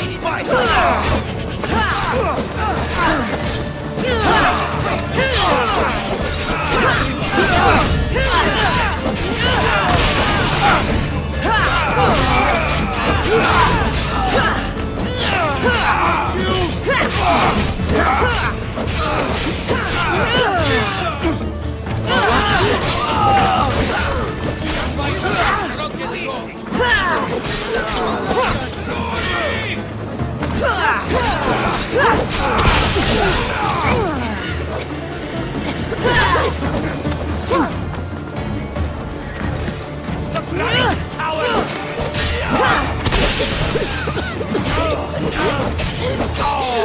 You!